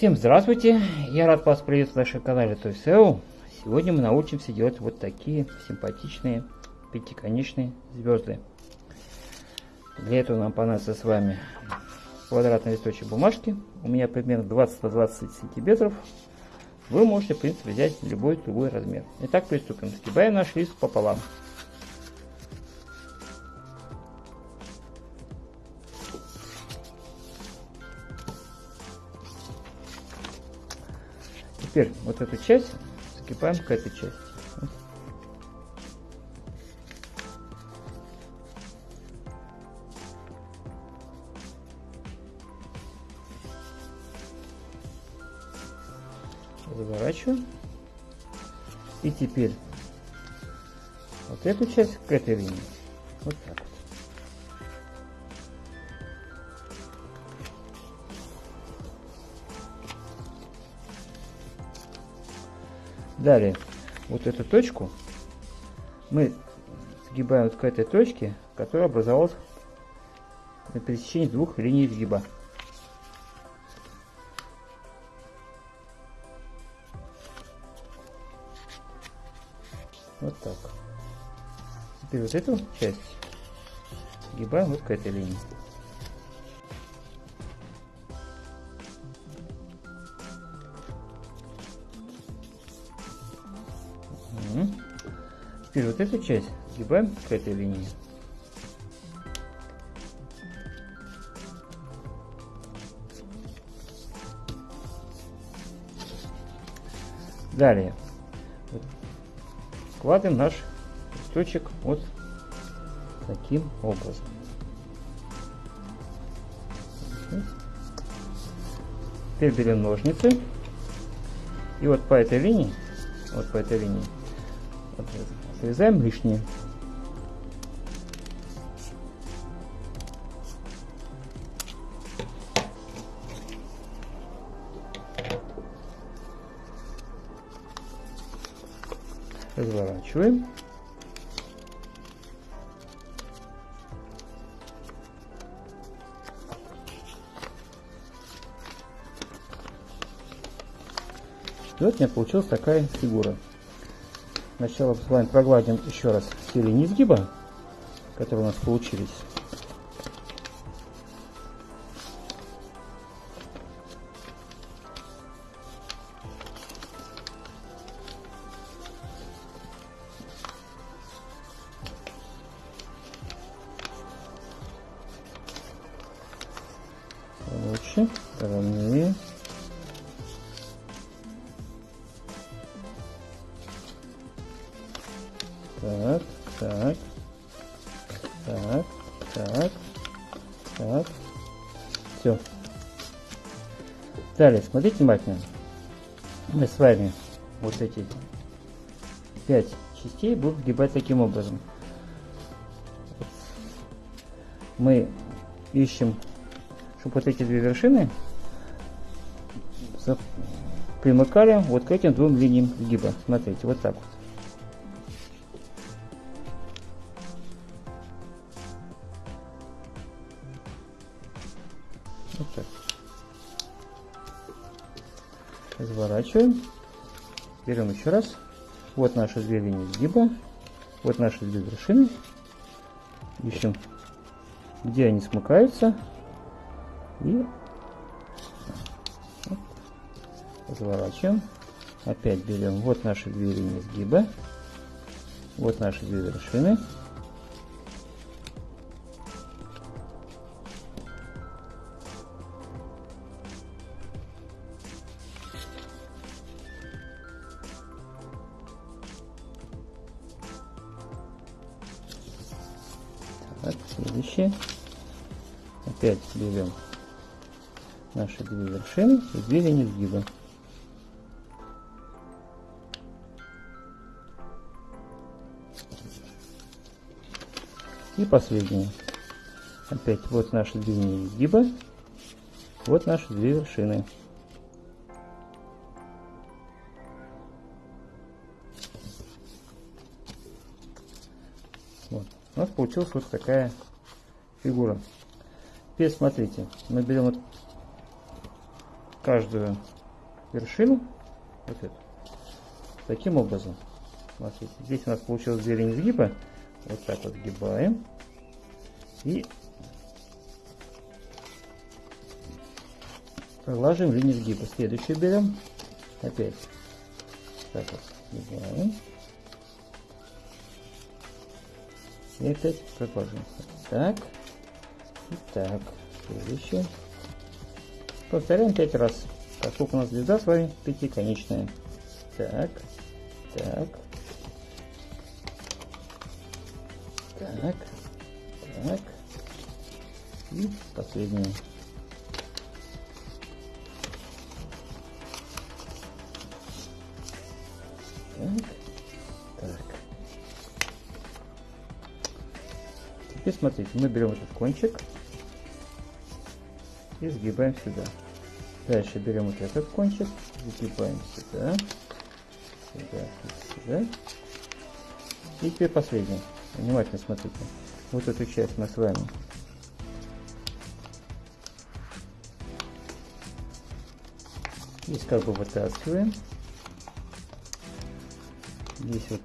Всем здравствуйте! Я рад вас приветствовать на нашем канале ToySeo. Сегодня мы научимся делать вот такие симпатичные пятиконечные звезды. Для этого нам понадобится с вами квадратный листочек бумажки. У меня примерно 20 на 20 сантиметров. Вы можете, в принципе, взять любой другой размер. Итак, приступим. Сгибаем наш лист пополам. Теперь вот эту часть закипаем к этой части. Заворачиваем. И теперь вот эту часть к этой линии. Вот так Далее, вот эту точку мы сгибаем вот к этой точке, которая образовалась на пересечении двух линий сгиба. Вот так. Теперь вот эту часть сгибаем вот к этой линии. Теперь вот эту часть сгибаем к этой линии. Далее складываем наш листочек вот таким образом. Теперь берем ножницы и вот по этой линии, вот по этой линии Срезаем лишнее. Разворачиваем. Вот у меня получилась такая фигура. Сначала с вами прогладим еще раз все линии изгиба, которые у нас получились. Лучше, ровнее. Так, так, так, так, так. Все. Далее, смотрите внимательно. Мы с вами вот эти пять частей будем сгибать таким образом. Мы ищем, чтобы вот эти две вершины примыкали вот к этим двум линиям сгиба. Смотрите, вот так вот. Разворачиваем. Берем еще раз. Вот наши две линии сгиба. Вот наши две вершины. Ищем, где они смыкаются. И вот. разворачиваем. Опять берем вот наши две линии сгиба. Вот наши две вершины. Так, следующее. Опять берем наши две вершины две линии сгиба. И последнее. Опять вот наши две линии сгиба, вот наши две вершины. Вот. У нас получилась вот такая фигура. Теперь смотрите, мы берем вот каждую вершину, вот эту, таким образом. Смотрите, здесь у нас получилась линии сгиба. Вот так вот сгибаем. И пролаживаем линию сгиба. Следующую берем. Опять так вот сгибаем. И опять прокладываем. Так. И так. Следующее. Повторяем пять раз. Поскольку у нас звезда с вами пятиконечная. Так. Так. Так. Так. И последнее. Теперь смотрите, мы берем этот кончик и сгибаем сюда. Дальше берем вот этот кончик, загибаем сюда, сюда, сюда. И теперь последний. Внимательно смотрите. Вот эту часть мы с вами здесь как бы вытаскиваем. Здесь вот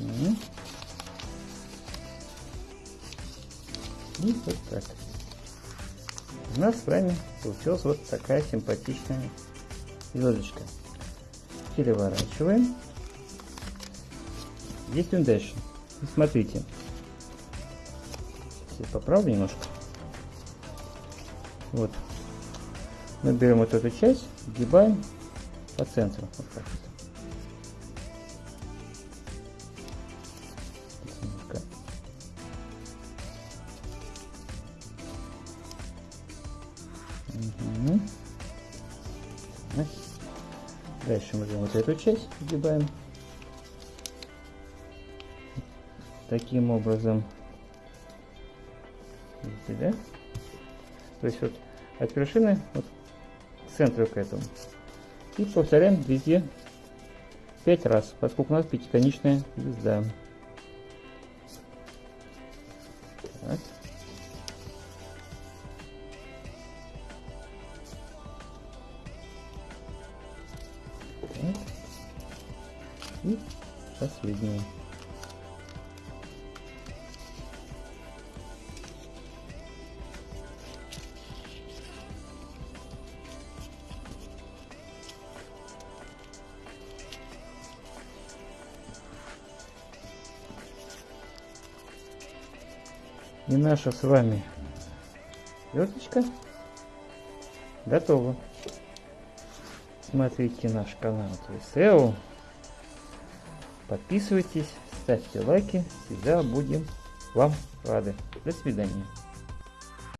И вот так. У нас с вами получилась вот такая симпатичная звездочка. Переворачиваем. Действуем дальше. И смотрите. Сейчас поправлю немножко. Вот мы берем вот эту часть, сгибаем по центру. Вот так вот. Дальше мы берем вот эту часть, сгибаем. Таким образом. Видите, да? То есть вот от вершины вот центру к этому. И повторяем везде 5 раз, поскольку у нас пятиконечная звезда. Так. Последнее. И наша с вами звездочка готова. Смотрите наш канал SEO. Подписывайтесь, ставьте лайки. Всегда будем вам рады. До свидания.